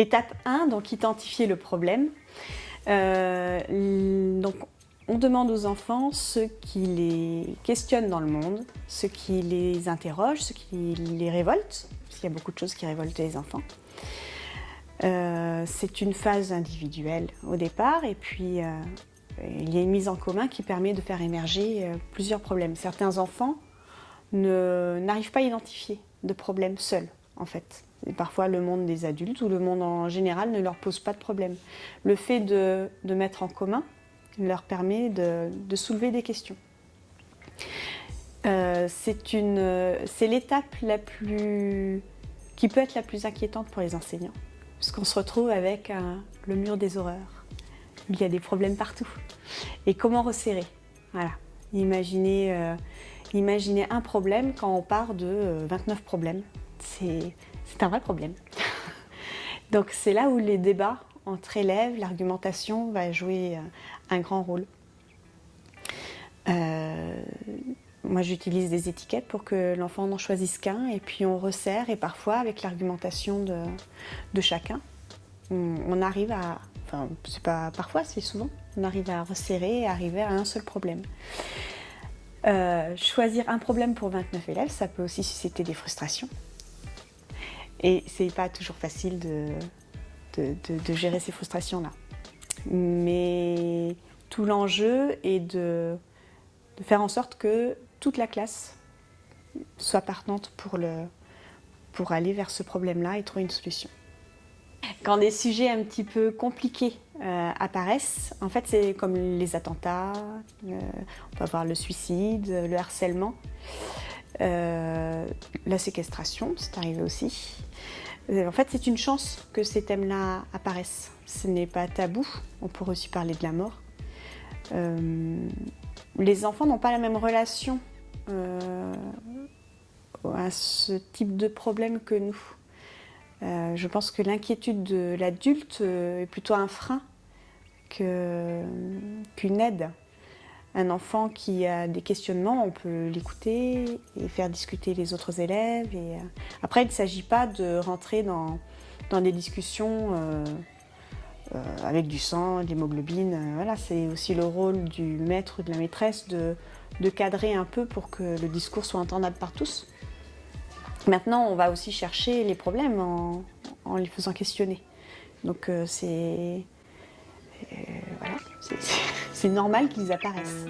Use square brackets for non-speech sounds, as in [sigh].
L'étape 1, donc identifier le problème. Euh, on demande aux enfants ce qui les questionne dans le monde, ce qui les interroge, ce qui les révolte, parce qu'il y a beaucoup de choses qui révoltent les enfants. Euh, c'est une phase individuelle au départ et puis euh, il y a une mise en commun qui permet de faire émerger plusieurs problèmes. Certains enfants n'arrivent pas à identifier de problèmes seuls en fait. Parfois le monde des adultes ou le monde en général ne leur pose pas de problème. Le fait de, mettre en commun leur permet de, soulever des questions. Euh, c'est l'étape qui peut être la plus inquiétante pour les enseignants, puisqu'on se retrouve avec le mur des horreurs. Il y a des problèmes partout. Et comment resserrer? Voilà. Imaginez, euh, imaginez un problème quand on part de 29 euh, problèmes. C'est c'est un vrai problème. [laughs] Donc c'est là où les débats entre élèves, l'argumentation va jouer euh, un grand rôle. Euh, moi j'utilise des étiquettes pour que l'enfant n'en choisisse qu'un et puis on resserre et parfois avec l'argumentation de, chacun, on, arrive à, enfin c'est pas parfois, c'est souvent, on arrive à resserrer et arriver à un seul problème. Euh, choisir un problème pour 29 élèves, ça peut aussi susciter des frustrations. Et c'est pas toujours facile de, de, gérer ces frustrations-là. Mais tout l'enjeu est de, faire en sorte que toute la classe soit partante pour, le, pour aller vers ce problème-là et trouver une solution. Quand des sujets un petit peu compliqués euh, apparaissent, en fait c'est comme les attentats, euh, on peut avoir le suicide, le harcèlement. Euh, la séquestration, c'est arrivé aussi. Euh, en fait, c'est une chance que ces thèmes-là apparaissent. Ce n'est pas tabou, on pourrait aussi parler de la mort. Euh, les enfants n'ont pas la même relation à ce type de problème que nous. je pense que l'inquiétude de l'adulte est plutôt un frein qu'une aide un enfant qui a des questionnements, on peut l'écouter et faire discuter les autres élèves. Et, euh, Après, il ne s'agit pas de rentrer dans, des discussions euh, euh, avec du sang, de l'hémoglobine. Voilà, c'est aussi le rôle du maître ou de la maîtresse de, cadrer un peu pour que le discours soit entendable par tous. Maintenant, on va aussi chercher les problèmes en, en les faisant questionner. Donc c'est... voilà, c'est normal qu'ils apparaissent.